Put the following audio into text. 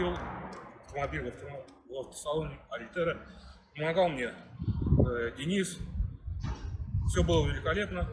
купил автомобиль в, в автосалоне Альтера. Помогал мне э, Денис. Все было великолепно.